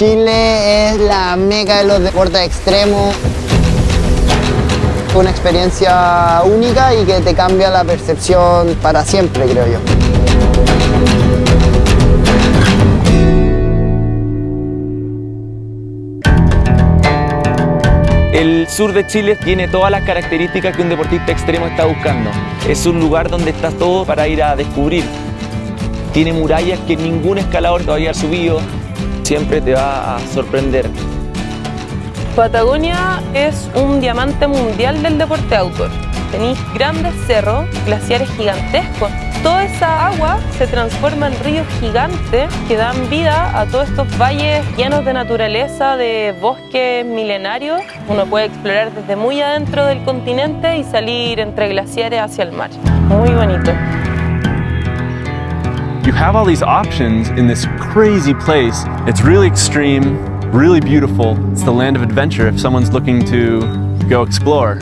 Chile es la meca de los deportes extremos. Una experiencia única y que te cambia la percepción para siempre, creo yo. El sur de Chile tiene todas las características que un deportista extremo está buscando. Es un lugar donde está todo para ir a descubrir. Tiene murallas que ningún escalador todavía ha subido. Siempre te va a sorprender. Patagonia es un diamante mundial del deporte outdoor. Tenéis grandes cerros, glaciares gigantescos. Toda esa agua se transforma en ríos gigantes que dan vida a todos estos valles llenos de naturaleza, de bosques milenarios. Uno puede explorar desde muy adentro del continente y salir entre glaciares hacia el mar. Muy bonito. You have all these options in this crazy place. It's really extreme, really beautiful. It's the land of adventure if someone's looking to go explore.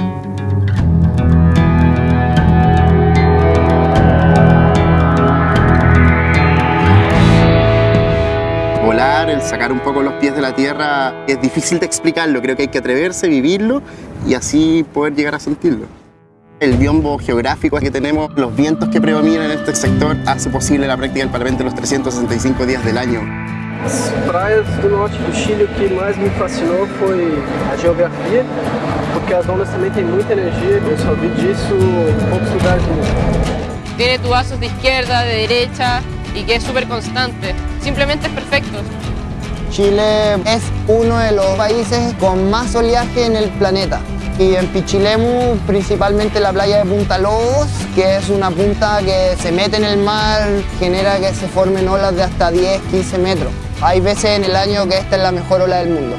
Volar, el sacar un poco los pies de la tierra, es difícil de explicarlo, creo que hay que atreverse, vivirlo y así poder llegar a sentirlo. El biombo geográfico que tenemos, los vientos que predominan en este sector, hace posible la práctica del Parlamento los 365 días del año. As praias do norte do Chile, o que mais me fascinou foi a geografia, porque as ondas também têm muita energia, eu só vi disso em poucos lugares do mundo. Tiene tubazos de izquierda, de derecha y que es súper constante. Simplemente es perfecto. Chile es uno de los países con más oleaje en el planeta. Y en Pichilemu, principalmente la playa de Punta Lobos, que es una punta que se mete en el mar, genera que se formen olas de hasta 10, 15 metros. Hay veces en el año que esta es la mejor ola del mundo.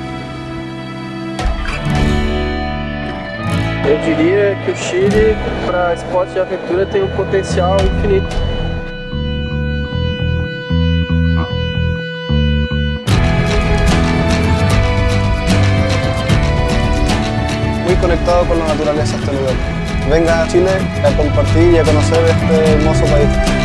Eu diria que Chile, para esporte de aventura, tem um potencial infinito. Muy conectado con la naturaleza este lugar. Venga a Chile a compartir y a conocer este hermoso país.